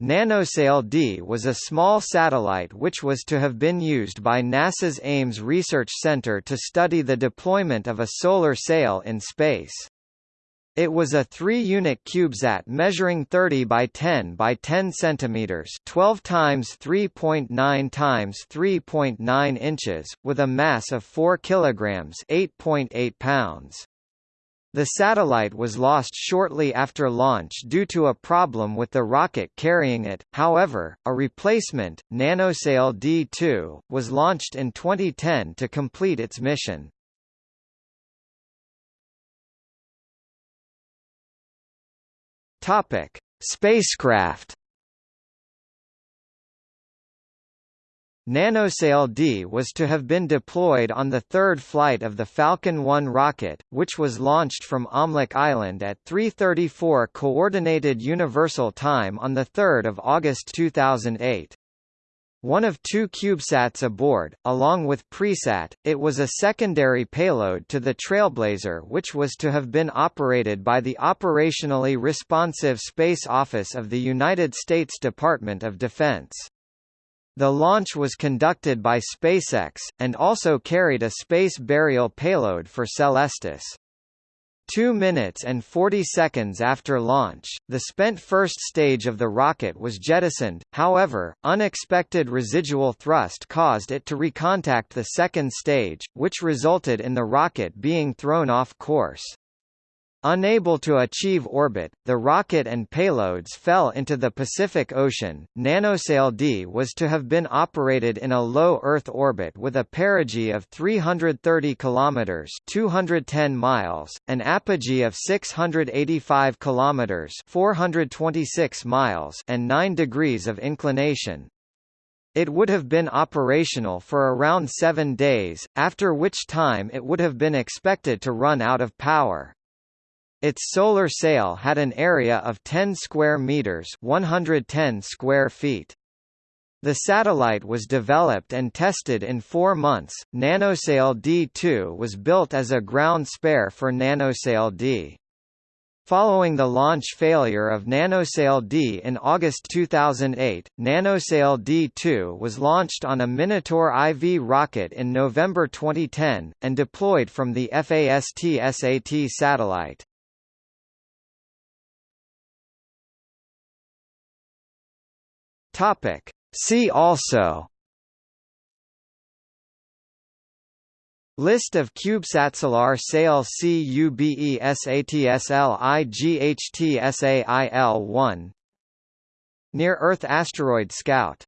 NanoSail D was a small satellite which was to have been used by NASA's Ames Research Center to study the deployment of a solar sail in space. It was a 3-unit CubeSat measuring 30 by 10 by 10 centimeters, 12 times 3.9 times 3.9 inches, with a mass of 4 kilograms, 8.8 pounds. The satellite was lost shortly after launch due to a problem with the rocket carrying it, however, a replacement, NanoSail D2, was launched in 2010 to complete its mission. Spacecraft NanoSail D was to have been deployed on the third flight of the Falcon 1 rocket, which was launched from Omelek Island at 3.34 Coordinated Universal Time on 3 August 2008. One of two CubeSats aboard, along with Presat, it was a secondary payload to the Trailblazer which was to have been operated by the Operationally Responsive Space Office of the United States Department of Defense. The launch was conducted by SpaceX, and also carried a space burial payload for Celestis. Two minutes and 40 seconds after launch, the spent first stage of the rocket was jettisoned, however, unexpected residual thrust caused it to recontact the second stage, which resulted in the rocket being thrown off course. Unable to achieve orbit, the rocket and payloads fell into the Pacific Ocean. NanoSail D was to have been operated in a low Earth orbit with a perigee of 330 kilometers (210 miles), an apogee of 685 kilometers (426 miles), and 9 degrees of inclination. It would have been operational for around 7 days, after which time it would have been expected to run out of power. Its solar sail had an area of 10 square meters, 110 square feet. The satellite was developed and tested in four months. NanoSail D2 was built as a ground spare for NanoSail D. Following the launch failure of NanoSail D in August 2008, NanoSail D2 was launched on a Minotaur IV rocket in November 2010, and deployed from the FAST-SAT satellite. Topic. See also List of CubeSatSolar Sail CUBESATSLIGHTSAIL1 Near Earth Asteroid Scout